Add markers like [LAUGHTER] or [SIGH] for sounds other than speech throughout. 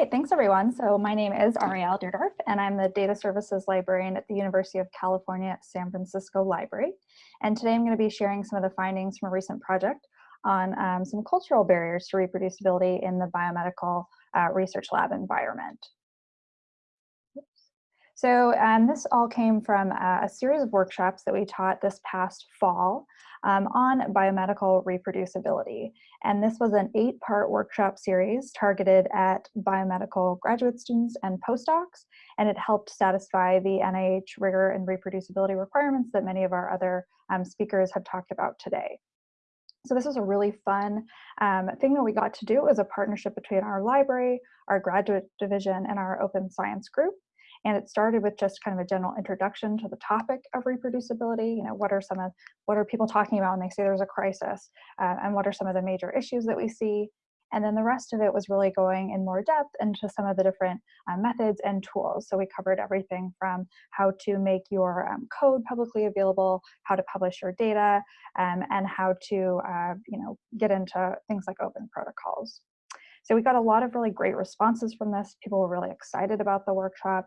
right, thanks everyone. So my name is Ariel Deardorff and I'm the Data Services Librarian at the University of California San Francisco Library. And today I'm going to be sharing some of the findings from a recent project on um, some cultural barriers to reproducibility in the biomedical uh, research lab environment. So um, this all came from a, a, series of workshops that we taught this past fall um, on biomedical reproducibility. And this was an eight part workshop series targeted at biomedical graduate students and postdocs. And it helped satisfy the NIH rigor and reproducibility requirements that many of our other um, speakers have talked about today. So this was a really fun um, thing that we got to do. It was a partnership between our library, our graduate division, and our open science group. And it started with just kind of a general introduction to the topic of reproducibility. You know, what are some of, what are people talking about when they say there's a crisis? Uh, and what are some of the major issues that we see? And then the rest of it was really going in more depth into some of the different uh, methods and tools. So we covered everything from how to make your um, code publicly available, how to publish your data, um, and how to uh, you know, get into things like open protocols. So we got a lot of really great responses from this. People were really excited about the workshop.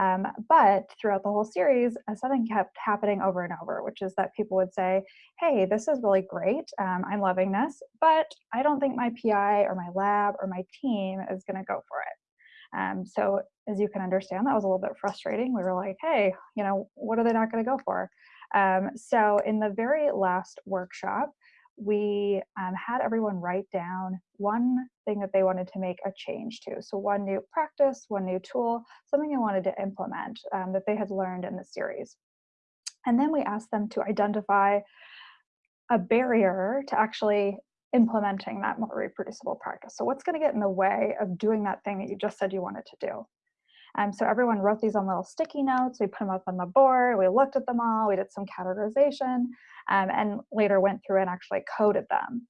Um, but throughout the whole series, uh, something kept happening over and over, which is that people would say, hey, this is really great. Um, I'm loving this, but I don't think my PI or my lab or my team is going to go for it. Um, so as you can understand, that was a little bit frustrating. We were like, hey, you know, what are they not going to go for? Um, so in the very last workshop, we um, had everyone write down one thing that they wanted to make a change to. So one new practice, one new tool, something they wanted to implement um, that they had learned in the series. And then we asked them to identify a barrier to actually implementing that more reproducible practice. So what's going to get in the way of doing that thing that you just said you wanted to do? Um, so everyone wrote these on little sticky notes. We put them up on the board. We looked at them all. We did some categorization um, and later went through and actually coded them.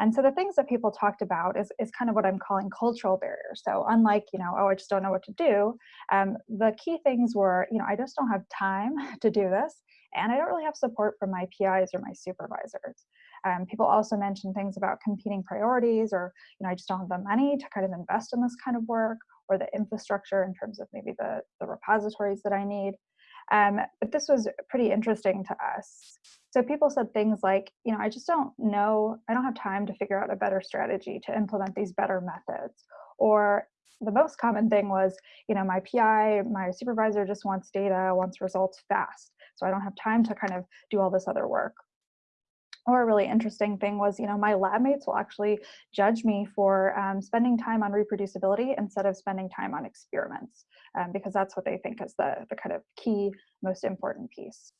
And so the things that people talked about is, is kind of what I'm calling cultural barriers. So unlike, you know, oh, I just don't know what to do, um, the key things were, you know, I just don't have time [LAUGHS] to do this, and I don't really have support from my PIs or my supervisors. Um, people also mentioned things about competing priorities or, you know, I just don't have the money to kind of invest in this kind of work or the infrastructure in terms of maybe the, the repositories that I need. Um, but this was pretty interesting to us. So people said things like, you know, I just don't know, I don't have time to figure out a better strategy to implement these better methods. Or the most common thing was, you know, my PI, my supervisor just wants data, wants results fast. So I don't have time to kind of do all this other work or a really interesting thing was, you know, my lab mates will actually judge me for um, spending time on reproducibility instead of spending time on experiments, um, because that's what they think is the, the kind of key, most important piece.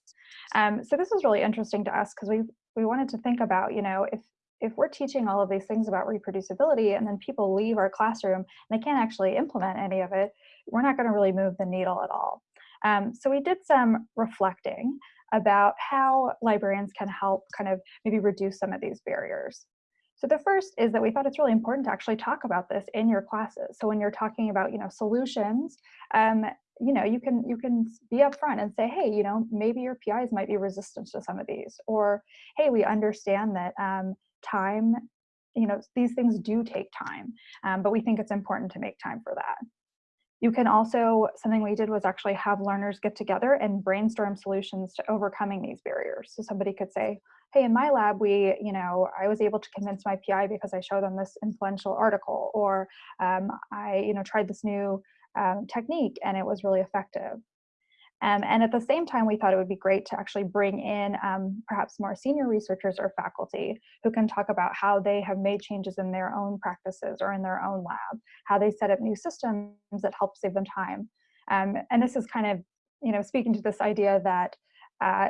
Um, so this was really interesting to us because we, we wanted to think about, you know, if, if we're teaching all of these things about reproducibility and then people leave our classroom and they can't actually implement any of it, we're not going to really move the needle at all. Um, so we did some reflecting about how librarians can help kind of maybe reduce some of these barriers. So the first is that we thought it's really important to actually talk about this in your classes. So when you're talking about, you know, solutions, um, you know, you can you can be upfront and say, hey, you know, maybe your PIs might be resistant to some of these, or hey, we understand that um, time, you know, these things do take time, um, but we think it's important to make time for that. You can also, something we did was actually have learners get together and brainstorm solutions to overcoming these barriers. So somebody could say, hey, in my lab, we, you know, I was able to convince my PI because I showed them this influential article, or um, I, you know, tried this new um, technique and it was really effective. Um, and at the same time, we thought it would be great to actually bring in um, perhaps more senior researchers or faculty who can talk about how they have made changes in their own practices or in their own lab, how they set up new systems that help save them time. Um, and this is kind of, you know, speaking to this idea that uh,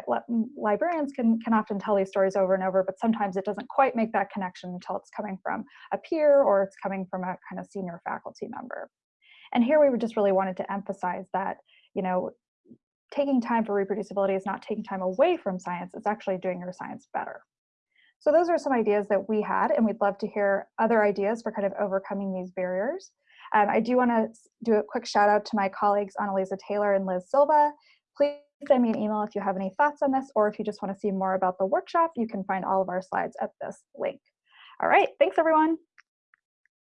librarians can, can often tell these stories over and over, but sometimes it doesn't quite make that connection until it's coming from a peer or it's coming from a kind of senior faculty member. And here we just really wanted to emphasize that, you know, taking time for reproducibility is not taking time away from science, it's actually doing your science better. So those are some ideas that we had, and we'd love to hear other ideas for kind of overcoming these barriers. Um, I do want to do a quick shout out to my colleagues Anneliese Taylor and Liz Silva. Please send me an email if you have any thoughts on this, or if you just want to see more about the workshop, you can find all of our slides at this link. All right, thanks everyone.